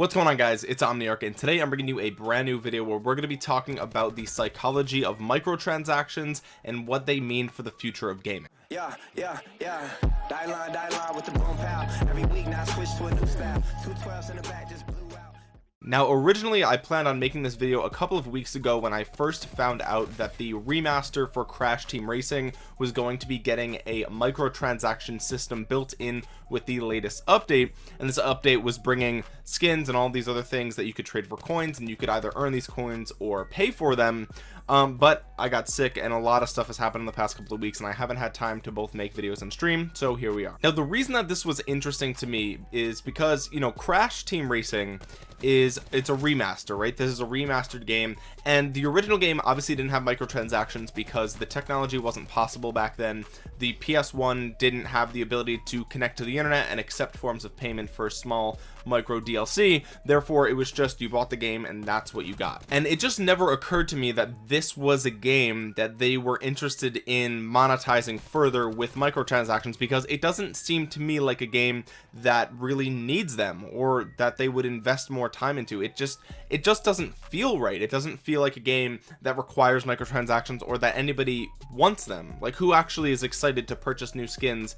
what's going on guys? It's omniarch and today i'm bringing you a brand new video where we're going to be talking about the psychology of microtransactions and what they mean for the future of gaming. Yeah yeah yeah. Die line, die line with the boom pow. every week now switch to a new style. Two 12s in the back just blew out. Now originally I planned on making this video a couple of weeks ago when I first found out that the remaster for Crash Team Racing was going to be getting a microtransaction system built in with the latest update and this update was bringing skins and all these other things that you could trade for coins and you could either earn these coins or pay for them. Um, but I got sick and a lot of stuff has happened in the past couple of weeks and I haven't had time to both make videos and stream so here we are. Now the reason that this was interesting to me is because you know Crash Team Racing is it's a remaster right? This is a remastered game and the original game obviously didn't have microtransactions because the technology wasn't possible back then. The ps1 didn't have the ability to connect to the internet and accept forms of payment for small micro DLC therefore it was just you bought the game and that's what you got. And it just never occurred to me that this was a game that they were interested in monetizing further with microtransactions because it doesn't seem to me like a game that really needs them or that they would invest more time into. It just it just doesn't feel right. It doesn't feel like a game that requires microtransactions or that anybody wants them. Like who actually is excited to purchase new skins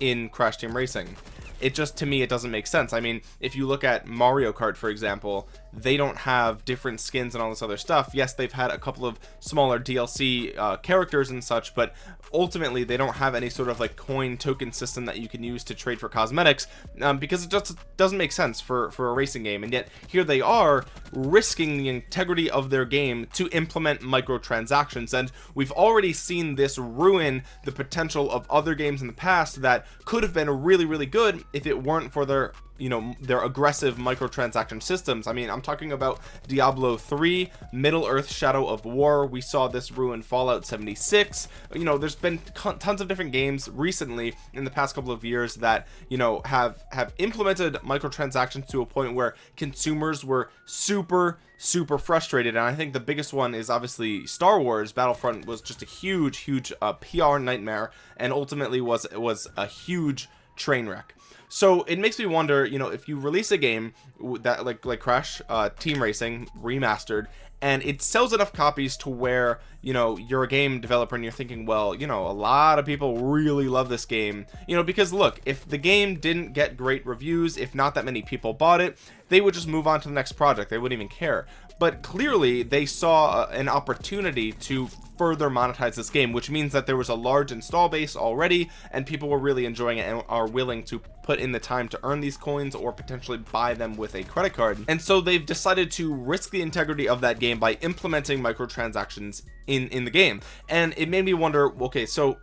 in Crash Team Racing? It just to me it doesn't make sense. I mean if you look at Mario Kart for example they don't have different skins and all this other stuff. Yes they've had a couple of smaller DLC uh, characters and such but ultimately they don't have any sort of like coin token system that you can use to trade for cosmetics um, because it just doesn't make sense for for a racing game. And yet here they are risking the integrity of their game to implement microtransactions. And we've already seen this ruin the potential of other games in the past that could have been really really good if it weren't for their you know their aggressive microtransaction systems. I mean i'm talking about diablo 3 middle earth shadow of war. We saw this ruin fallout 76 you know there's been tons of different games recently in the past couple of years that you know have have implemented microtransactions to a point where consumers were super super frustrated. And i think the biggest one is obviously star wars. Battlefront was just a huge huge uh, pr nightmare and ultimately was was a huge train wreck so it makes me wonder you know if you release a game that like like crash uh team racing remastered and it sells enough copies to where you know you're a game developer and you're thinking well you know a lot of people really love this game. You know because look if the game didn't get great reviews if not that many people bought it they would just move on to the next project. They wouldn't even care. But clearly they saw uh, an opportunity to further monetize this game which means that there was a large install base already and people were really enjoying it and are willing to put in the time to earn these coins or potentially buy them with a credit card. And so they've decided to risk the integrity of that game by implementing microtransactions in in the game. And it made me wonder okay so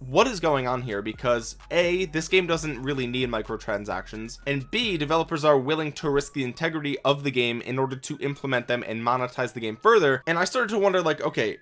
what is going on here? Because a this game doesn't really need microtransactions and b developers are willing to risk the integrity of the game in order to implement them and monetize the game further. And i started to wonder like okay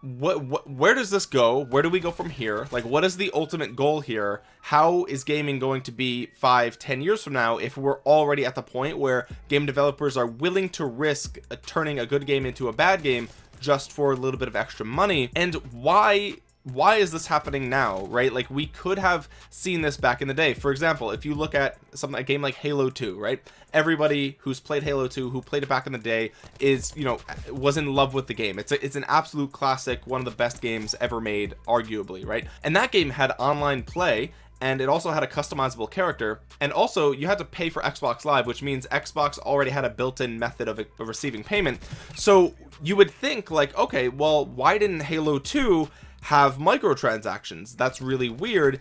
what, what where does this go? Where do we go from here? Like what is the ultimate goal here? How is gaming going to be five ten years from now if we're already at the point where game developers are willing to risk uh, turning a good game into a bad game just for a little bit of extra money? And why why is this happening now right? Like we could have seen this back in the day. For example if you look at something a game like halo 2 right? Everybody who's played halo 2 who played it back in the day is you know was in love with the game. It's a, it's an absolute classic one of the best games ever made arguably right? And that game had online play and it also had a customizable character. And also you had to pay for Xbox Live which means Xbox already had a built-in method of, of, receiving payment. So you would think like okay well why didn't Halo 2 have microtransactions. That's really weird.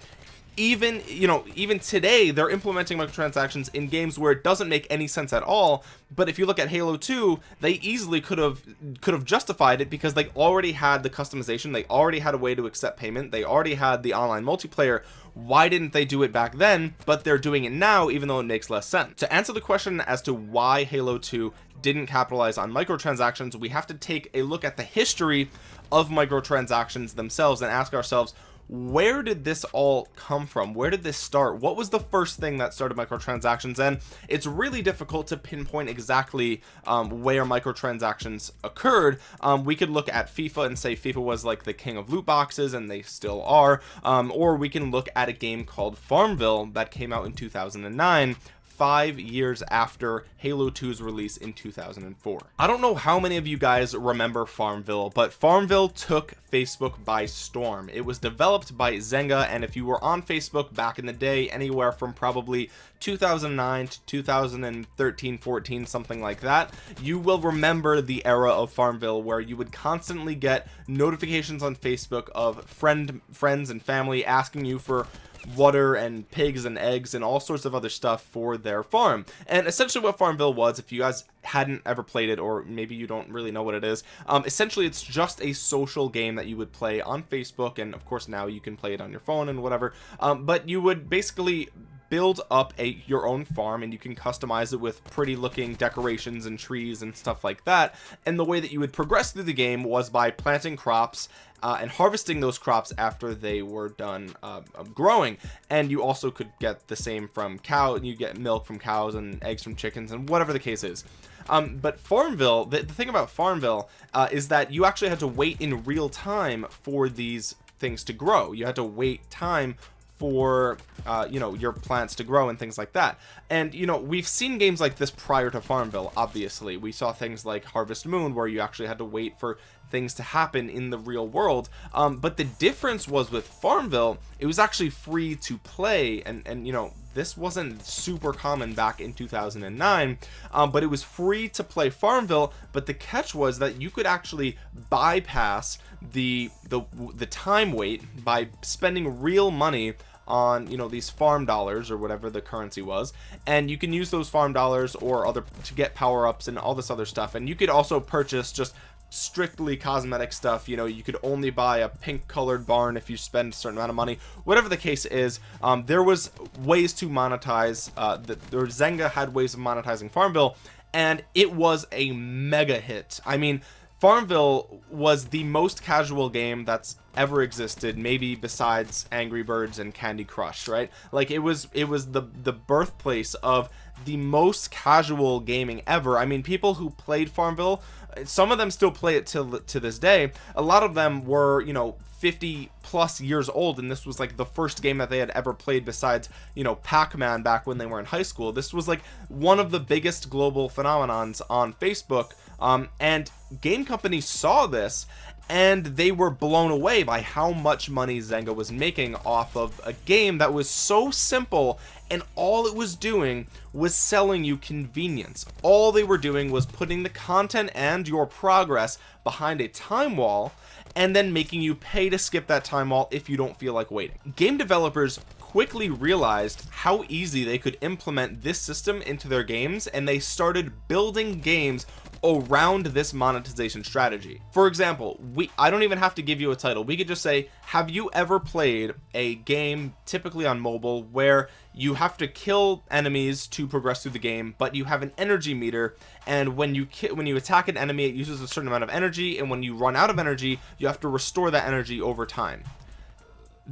Even you know even today they're implementing microtransactions in games where it doesn't make any sense at all. But if you look at halo 2 they easily could have could have justified it because they already had the customization. They already had a way to accept payment. They already had the online multiplayer. Why didn't they do it back then? But they're doing it now even though it makes less sense. To answer the question as to why halo 2 didn't capitalize on microtransactions we have to take a look at the history of microtransactions themselves and ask ourselves where did this all come from? Where did this start? What was the first thing that started microtransactions? And it's really difficult to pinpoint exactly um, where microtransactions occurred. Um, we could look at FIFA and say FIFA was like the king of loot boxes and they still are. Um, or we can look at a game called Farmville that came out in 2009 five years after Halo 2's release in 2004 I don't know how many of you guys remember Farmville but Farmville took Facebook by storm. It was developed by Zynga and if you were on Facebook back in the day anywhere from probably 2009 to 2013 14 something like that you will remember the era of Farmville where you would constantly get notifications on Facebook of friend friends and family asking you for water and pigs and eggs and all sorts of other stuff for their farm. And essentially what farmville was if you guys hadn't ever played it or maybe you don't really know what it is um, essentially it's just a social game that you would play on facebook and of course now you can play it on your phone and whatever um, but you would basically build up a your own farm and you can customize it with pretty looking decorations and trees and stuff like that. And the way that you would progress through the game was by planting crops uh, and harvesting those crops after they were done uh, growing. And you also could get the same from cow and you get milk from cows and eggs from chickens and whatever the case is. Um, but farmville the, the, thing about farmville uh, is that you actually had to wait in real time for these things to grow. You had to wait time for uh, you know your plants to grow and things like that. And you know we've seen games like this prior to farmville obviously. We saw things like harvest moon where you actually had to wait for things to happen in the real world. Um, but the difference was with farmville it was actually free to play. And and you know this wasn't super common back in 2009 um, but it was free to play farmville. But the catch was that you could actually bypass the the the time wait by spending real money on you know these farm dollars or whatever the currency was. And you can use those farm dollars or other to get power-ups and all this other stuff. And you could also purchase just strictly cosmetic stuff you know you could only buy a pink colored barn if you spend a certain amount of money. Whatever the case is um, there was ways to monetize uh the, the Zynga had ways of monetizing Farmville and it was a mega hit. I mean Farmville was the most casual game that's ever existed maybe besides Angry Birds and Candy Crush right? Like it was it was the the birthplace of the most casual gaming ever. I mean people who played Farmville some of them still play it till to this day. A lot of them were you know 50 plus years old and this was like the first game that they had ever played besides you know Pac-Man back when they were in high school. This was like one of the biggest global phenomenons on Facebook um, and game companies saw this and they were blown away by how much money Zynga was making off of a game that was so simple and all it was doing was selling you convenience. All they were doing was putting the content and your progress behind a time wall and then making you pay to skip that time wall if you don't feel like waiting. Game developers quickly realized how easy they could implement this system into their games and they started building games around this monetization strategy. For example we I don't even have to give you a title. We could just say have you ever played a game typically on mobile where you have to kill enemies to progress through the game but you have an energy meter and when you when you attack an enemy it uses a certain amount of energy and when you run out of energy you have to restore that energy over time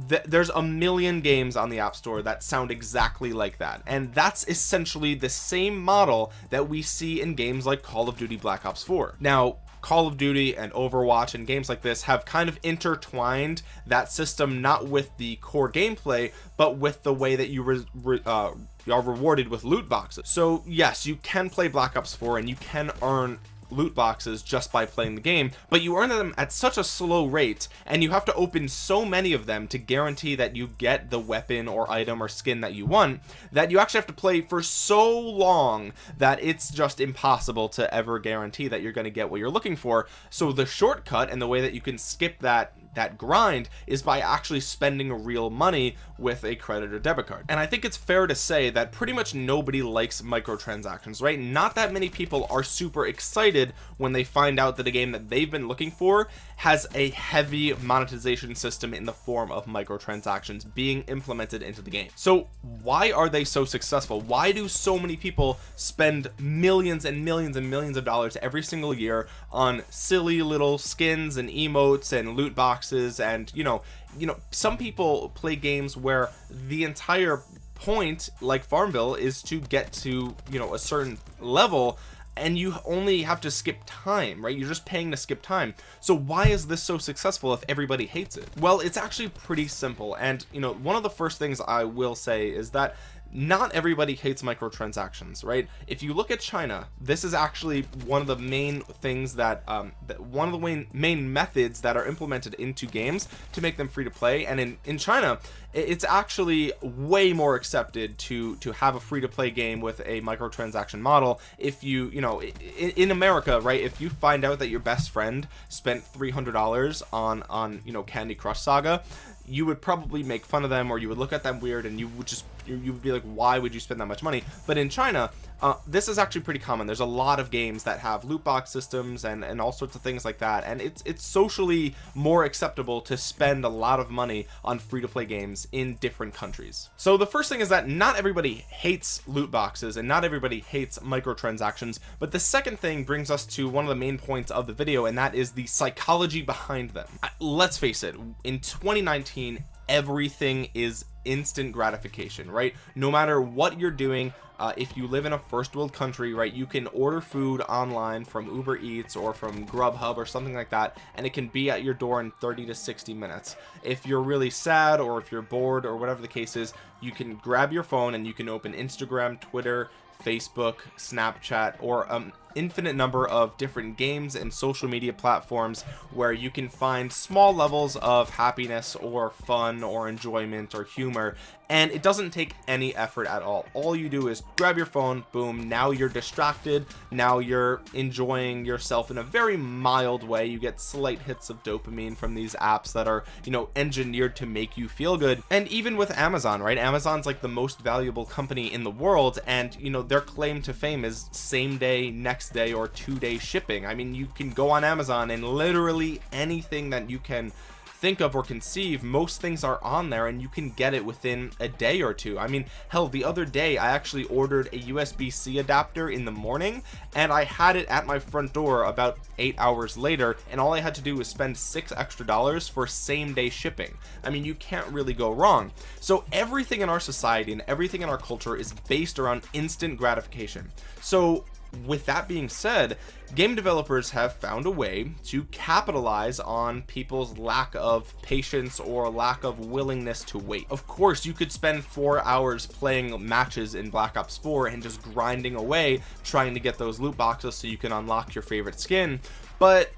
th there's a million games on the app store that sound exactly like that. And that's essentially the same model that we see in games like call of duty black ops 4 now call of duty and overwatch and games like this have kind of intertwined that system not with the core gameplay but with the way that you re re uh, are rewarded with loot boxes. So yes you can play black ops 4 and you can earn loot boxes just by playing the game but you earn them at such a slow rate and you have to open so many of them to guarantee that you get the weapon or item or skin that you want that you actually have to play for so long that it's just impossible to ever guarantee that you're going to get what you're looking for. So the shortcut and the way that you can skip that that grind is by actually spending real money with a credit or debit card. And I think it's fair to say that pretty much nobody likes microtransactions right? Not that many people are super excited when they find out that a game that they've been looking for has a heavy monetization system in the form of microtransactions being implemented into the game. So why are they so successful? Why do so many people spend millions and millions and millions of dollars every single year on silly little skins and emotes and loot boxes and you know you know some people play games where the entire point like farmville is to get to you know a certain level and you only have to skip time right? You're just paying to skip time. So why is this so successful if everybody hates it? Well it's actually pretty simple. And you know one of the first things I will say is that not everybody hates microtransactions right? If you look at China this is actually one of the main things that um that one of the main main methods that are implemented into games to make them free to play. And in in China it's actually way more accepted to to have a free to play game with a microtransaction model. If you you know in, in America right if you find out that your best friend spent $300 on on you know Candy Crush Saga you would probably make fun of them or you would look at them weird and you would just you, would be like why would you spend that much money? But in China uh, this is actually pretty common. There's a lot of games that have loot box systems and and all sorts of things like that and it's it's socially more acceptable to spend a lot of money on free-to-play games in different countries. So the first thing is that not everybody hates loot boxes and not everybody hates microtransactions but the second thing brings us to one of the main points of the video and that is the psychology behind them. Let's face it in 2019 everything is instant gratification right? No matter what you're doing uh, if you live in a first world country right you can order food online from Uber Eats or from Grubhub or something like that and it can be at your door in 30 to 60 minutes. If you're really sad or if you're bored or whatever the case is you can grab your phone and you can open Instagram Twitter Facebook Snapchat or um infinite number of different games and social media platforms where you can find small levels of happiness or fun or enjoyment or humor and it doesn't take any effort at all. All you do is grab your phone boom now you're distracted. Now you're enjoying yourself in a very mild way. You get slight hits of dopamine from these apps that are you know engineered to make you feel good. And even with Amazon right? Amazon's like the most valuable company in the world and you know their claim to fame is same day next day or two day shipping. I mean you can go on Amazon and literally anything that you can think of or conceive most things are on there and you can get it within a day or two. I mean hell the other day I actually ordered a USB-C adapter in the morning and I had it at my front door about eight hours later and all I had to do was spend six extra dollars for same day shipping. I mean you can't really go wrong. So everything in our society and everything in our culture is based around instant gratification. So with that being said game developers have found a way to capitalize on people's lack of patience or lack of willingness to wait. Of course you could spend four hours playing matches in black ops 4 and just grinding away trying to get those loot boxes so you can unlock your favorite skin but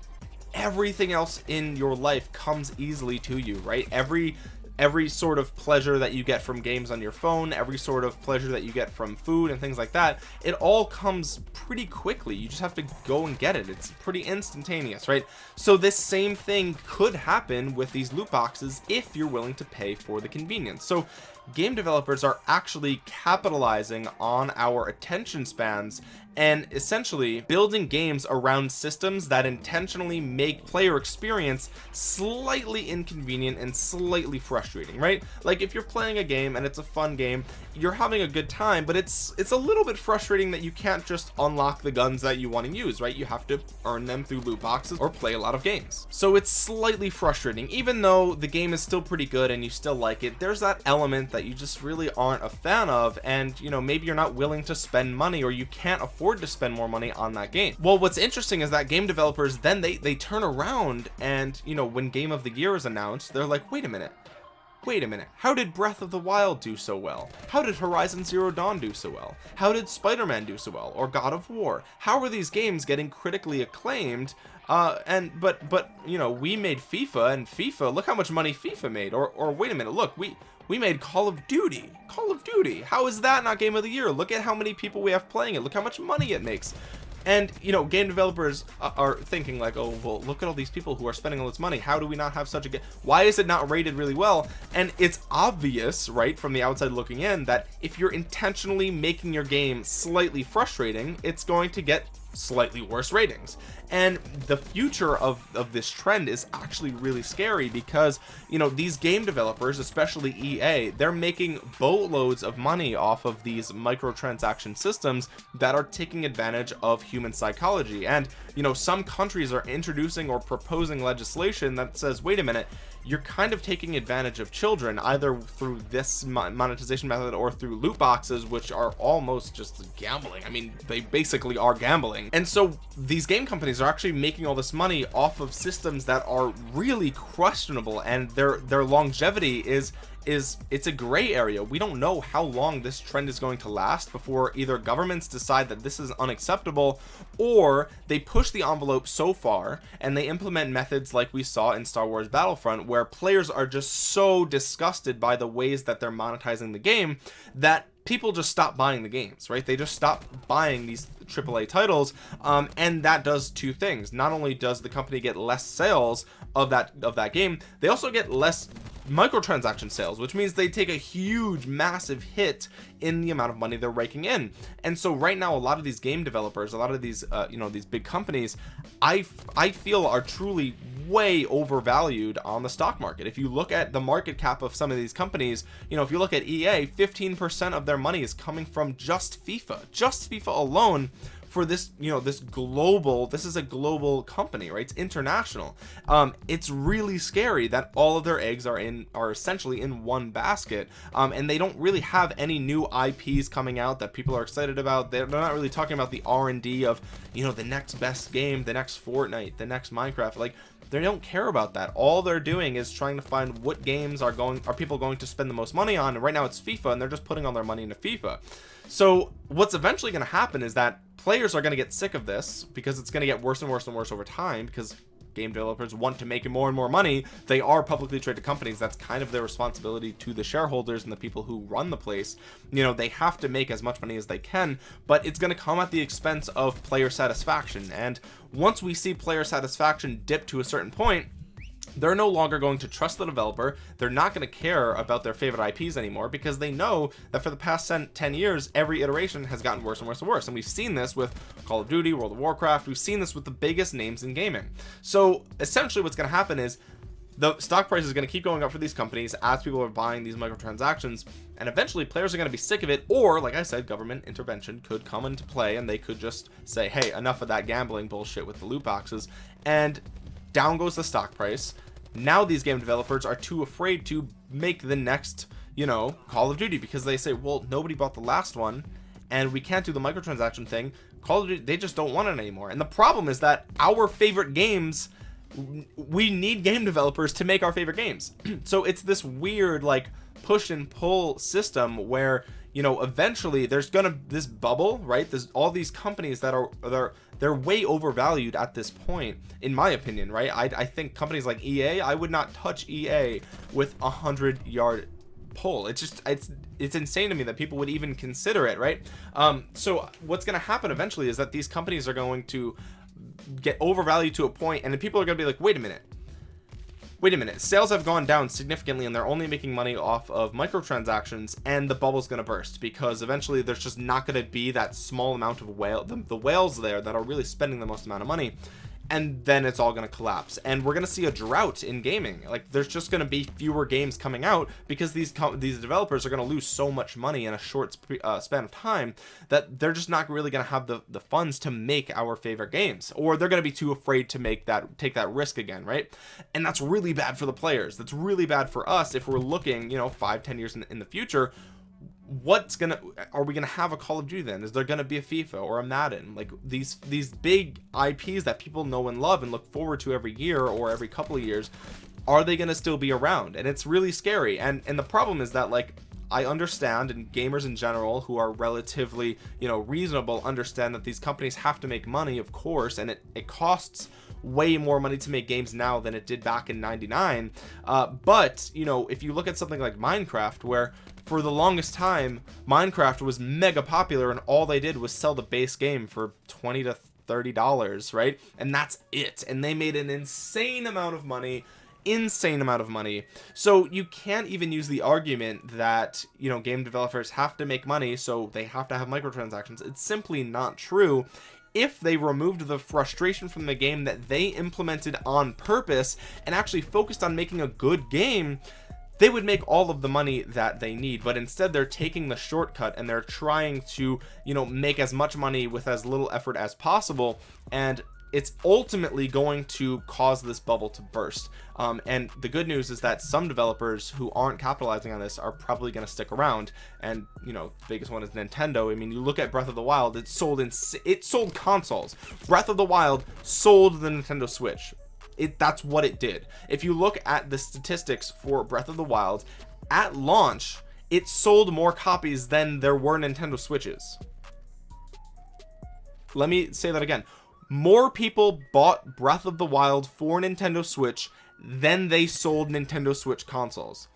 everything else in your life comes easily to you right? Every every sort of pleasure that you get from games on your phone every sort of pleasure that you get from food and things like that it all comes pretty quickly. You just have to go and get it. It's pretty instantaneous right? So this same thing could happen with these loot boxes if you're willing to pay for the convenience. So game developers are actually capitalizing on our attention spans and essentially building games around systems that intentionally make player experience slightly inconvenient and slightly frustrating right? Like if you're playing a game and it's a fun game you're having a good time but it's it's a little bit frustrating that you can't just unlock the guns that you want to use right? You have to earn them through loot boxes or play a lot of games. So it's slightly frustrating. Even though the game is still pretty good and you still like it there's that element that you just really aren't a fan of and you know maybe you're not willing to spend money or you can't afford to spend more money on that game. Well what's interesting is that game developers then they they turn around and you know when game of the year is announced they're like wait a minute wait a minute how did breath of the wild do so well? How did horizon zero dawn do so well? How did spider-man do so well? Or god of war? How are these games getting critically acclaimed uh and but but you know we made fifa and fifa look how much money fifa made. Or or wait a minute look we we made call of duty. Call of duty how is that not game of the year? Look at how many people we have playing it. Look how much money it makes and you know game developers are thinking like oh well look at all these people who are spending all this money. How do we not have such a good why is it not rated really well? And it's obvious right from the outside looking in that if you're intentionally making your game slightly frustrating it's going to get slightly worse ratings and the future of of this trend is actually really scary because you know these game developers especially EA they're making boatloads of money off of these microtransaction systems that are taking advantage of human psychology. And you know some countries are introducing or proposing legislation that says wait a minute you're kind of taking advantage of children either through this monetization method or through loot boxes which are almost just gambling. I mean they basically are gambling. And so these game companies are actually making all this money off of systems that are really questionable and their their longevity is is it's a gray area. We don't know how long this trend is going to last before either governments decide that this is unacceptable or they push the envelope so far and they implement methods like we saw in Star Wars Battlefront where players are just so disgusted by the ways that they're monetizing the game that people just stop buying the games right? They just stop buying these AAA titles um, and that does two things. Not only does the company get less sales of that of that game they also get less microtransaction sales which means they take a huge massive hit in the amount of money they're raking in. And so right now a lot of these game developers a lot of these uh, you know these big companies I I feel are truly way overvalued on the stock market. If you look at the market cap of some of these companies you know if you look at EA 15% of their money is coming from just FIFA. Just FIFA alone for this you know this global this is a global company right? It's international. Um it's really scary that all of their eggs are in are essentially in one basket um and they don't really have any new ips coming out that people are excited about. They're, not really talking about the r&d of you know the next best game the next fortnite the next minecraft. Like they don't care about that. All they're doing is trying to find what games are going are people going to spend the most money on. And right now it's FIFA and they're just putting all their money into FIFA. So what's eventually going to happen is that players are going to get sick of this because it's going to get worse and worse and worse over time because game developers want to make more and more money. They are publicly traded companies. That's kind of their responsibility to the shareholders and the people who run the place. You know they have to make as much money as they can but it's going to come at the expense of player satisfaction. And once we see player satisfaction dip to a certain point they're no longer going to trust the developer. They're not going to care about their favorite IPs anymore because they know that for the past 10 years every iteration has gotten worse and worse and worse. And we've seen this with Call of Duty World of Warcraft. We've seen this with the biggest names in gaming. So essentially what's going to happen is the stock price is going to keep going up for these companies as people are buying these microtransactions. And eventually players are going to be sick of it or like I said government intervention could come into play and they could just say hey enough of that gambling bullshit with the loot boxes. And down goes the stock price now these game developers are too afraid to make the next you know call of duty because they say well nobody bought the last one and we can't do the microtransaction thing. Call of duty they just don't want it anymore. And the problem is that our favorite games we need game developers to make our favorite games. So it's this weird like push and pull system where you know eventually there's gonna this bubble right? There's all these companies that are they're they're way overvalued at this point in my opinion right? I, I think companies like EA I would not touch EA with a hundred yard pull. It's just it's it's insane to me that people would even consider it right? Um so what's going to happen eventually is that these companies are going to get overvalued to a point and the people are to be like wait a minute wait a minute. Sales have gone down significantly and they're only making money off of microtransactions and the bubble's going to burst because eventually there's just not going to be that small amount of whale the, the whales there that are really spending the most amount of money and then it's all going to collapse. And we're going to see a drought in gaming. Like there's just going to be fewer games coming out because these these developers are going to lose so much money in a short uh, span of time that they're just not really going to have the the funds to make our favorite games. Or they're going to be too afraid to make that take that risk again right? And that's really bad for the players. That's really bad for us if we're looking you know five ten years in, in the future what's gonna are we gonna have a call of duty then? Is there gonna be a fifa or a madden? Like these these big ips that people know and love and look forward to every year or every couple of years are they gonna still be around? And it's really scary. And and the problem is that like I understand and gamers in general who are relatively you know reasonable understand that these companies have to make money of course and it, it costs way more money to make games now than it did back in 99 uh, but you know if you look at something like Minecraft where for the longest time Minecraft was mega popular and all they did was sell the base game for 20 to 30 dollars right? And that's it. And they made an insane amount of money insane amount of money. So you can't even use the argument that you know game developers have to make money so they have to have microtransactions. It's simply not true if they removed the frustration from the game that they implemented on purpose and actually focused on making a good game they would make all of the money that they need. But instead they're taking the shortcut and they're trying to you know make as much money with as little effort as possible. And it's ultimately going to cause this bubble to burst. Um, and the good news is that some developers who aren't capitalizing on this are probably going to stick around. And you know the biggest one is Nintendo. I mean you look at Breath of the Wild it sold in it sold consoles. Breath of the Wild sold the Nintendo Switch. It that's what it did. If you look at the statistics for breath of the wild at launch it sold more copies than there were Nintendo Switches. Let me say that again more people bought Breath of the Wild for Nintendo Switch than they sold Nintendo Switch consoles.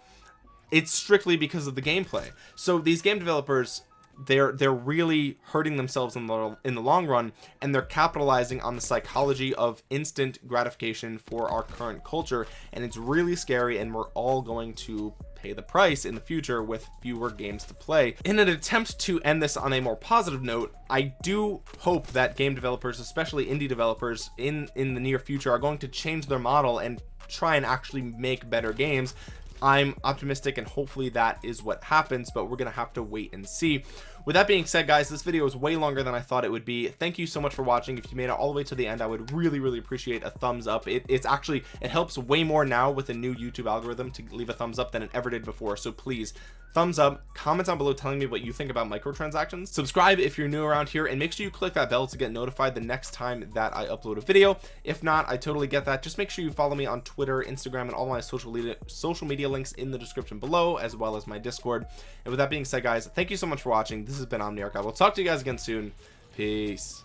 It's strictly because of the gameplay. So these game developers they're they're really hurting themselves in the in the long run and they're capitalizing on the psychology of instant gratification for our current culture and it's really scary and we're all going to pay the price in the future with fewer games to play. In an attempt to end this on a more positive note I do hope that game developers especially indie developers in in the near future are going to change their model and try and actually make better games. I'm optimistic and hopefully that is what happens but we're gonna have to wait and see with that being said guys this video is way longer than I thought it would be. Thank you so much for watching. If you made it all the way to the end I would really really appreciate a thumbs up. It, it's actually it helps way more now with the new YouTube algorithm to leave a thumbs up than it ever did before. So please thumbs up comment down below telling me what you think about microtransactions. Subscribe if you're new around here and make sure you click that bell to get notified the next time that I upload a video. If not I totally get that. Just make sure you follow me on Twitter Instagram and all my social media social media links in the description below as well as my discord. And with that being said guys thank you so much for watching this has been omniarch i will talk to you guys again soon. Peace